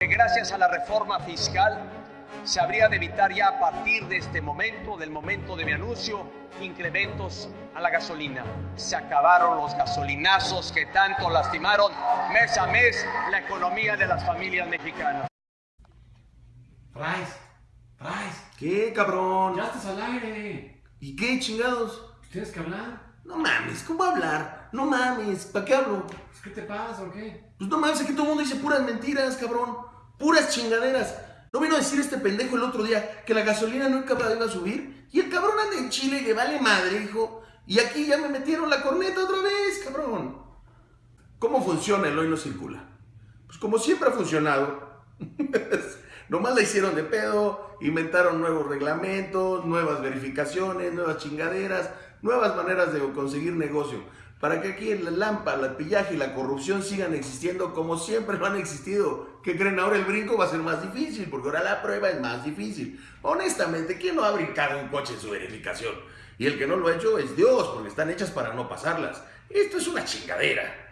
gracias a la reforma fiscal se habría de evitar ya a partir de este momento, del momento de mi anuncio, incrementos a la gasolina. Se acabaron los gasolinazos que tanto lastimaron mes a mes la economía de las familias mexicanas. Price, Price, ¿Qué, cabrón? ya estás al aire. ¿Y qué, chingados? Tienes que hablar. No mames, ¿cómo hablar? No mames, ¿para qué hablo? Pues, ¿Qué te pasa o qué? Pues no mames, aquí todo el mundo dice puras mentiras, cabrón. Puras chingaderas. ¿No vino a decir este pendejo el otro día que la gasolina nunca iba a subir? Y el cabrón anda en Chile y le vale madre, hijo. Y aquí ya me metieron la corneta otra vez, cabrón. ¿Cómo funciona el hoy no circula? Pues como siempre ha funcionado. Nomás la hicieron de pedo, inventaron nuevos reglamentos, nuevas verificaciones, nuevas chingaderas, nuevas maneras de conseguir negocio. Para que aquí en la lampa, la pillaje y la corrupción sigan existiendo como siempre lo han existido. ¿Qué creen? Ahora el brinco va a ser más difícil, porque ahora la prueba es más difícil. Honestamente, ¿quién no ha brincado un coche en su verificación? Y el que no lo ha hecho es Dios, porque están hechas para no pasarlas. Esto es una chingadera.